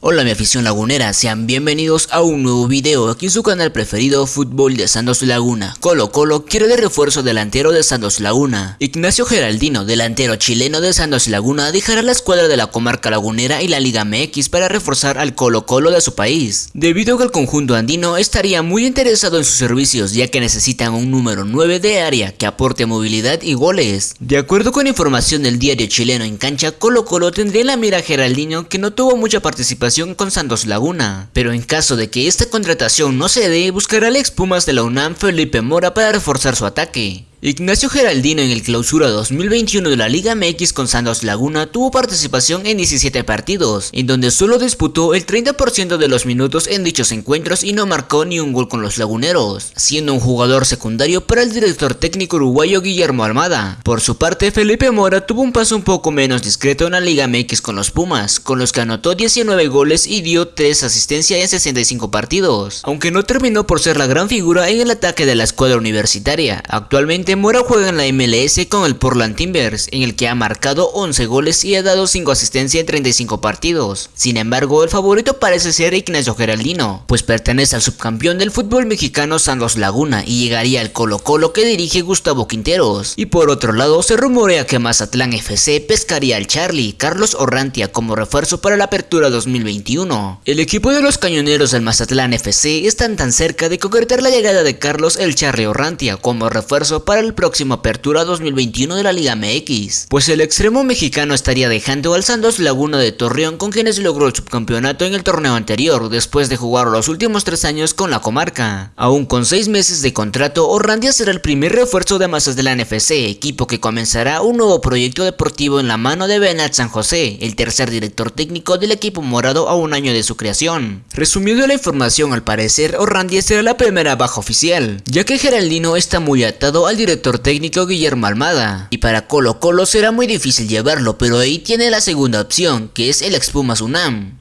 Hola mi afición lagunera, sean bienvenidos a un nuevo video aquí en su canal preferido Fútbol de Santos Laguna. Colo Colo quiere de refuerzo delantero de Santos Laguna. Ignacio Geraldino, delantero chileno de Santos Laguna, dejará la escuadra de la comarca lagunera y la Liga MX para reforzar al Colo Colo de su país. Debido a que el conjunto andino estaría muy interesado en sus servicios ya que necesitan un número 9 de área que aporte movilidad y goles. De acuerdo con información del diario chileno en cancha, Colo Colo tendría la mira a Geraldino que no tuvo mucha participación con Santos Laguna, pero en caso de que esta contratación no se dé, buscará al ex Pumas de la UNAM Felipe Mora para reforzar su ataque. Ignacio Geraldino en el clausura 2021 de la Liga MX con Santos Laguna tuvo participación en 17 partidos, en donde solo disputó el 30% de los minutos en dichos encuentros y no marcó ni un gol con los laguneros, siendo un jugador secundario para el director técnico uruguayo Guillermo Armada. Por su parte, Felipe Mora tuvo un paso un poco menos discreto en la Liga MX con los Pumas, con los que anotó 19 goles y dio 3 asistencias en 65 partidos, aunque no terminó por ser la gran figura en el ataque de la escuadra universitaria. Actualmente Mora juega en la MLS con el Portland Timbers, en el que ha marcado 11 goles y ha dado 5 asistencias en 35 partidos. Sin embargo, el favorito parece ser Ignacio Geraldino, pues pertenece al subcampeón del fútbol mexicano Santos Laguna y llegaría al Colo Colo que dirige Gustavo Quinteros. Y por otro lado, se rumorea que Mazatlán FC pescaría al Charlie Carlos Orrantia como refuerzo para la apertura 2021. El equipo de los cañoneros del Mazatlán FC están tan cerca de concretar la llegada de Carlos el Charlie Orrantia como refuerzo para el próximo Apertura 2021 de la Liga MX, pues el extremo mexicano estaría dejando al Santos Laguna de Torreón con quienes logró el subcampeonato en el torneo anterior después de jugar los últimos tres años con la comarca. Aún con seis meses de contrato, Orrandia será el primer refuerzo de masas de la NFC, equipo que comenzará un nuevo proyecto deportivo en la mano de Benat San José, el tercer director técnico del equipo morado a un año de su creación. Resumiendo la información, al parecer, Orrandia será la primera baja oficial, ya que Geraldino está muy atado al director técnico Guillermo Almada. Y para Colo Colo será muy difícil llevarlo, pero ahí tiene la segunda opción, que es el Expumas UNAM.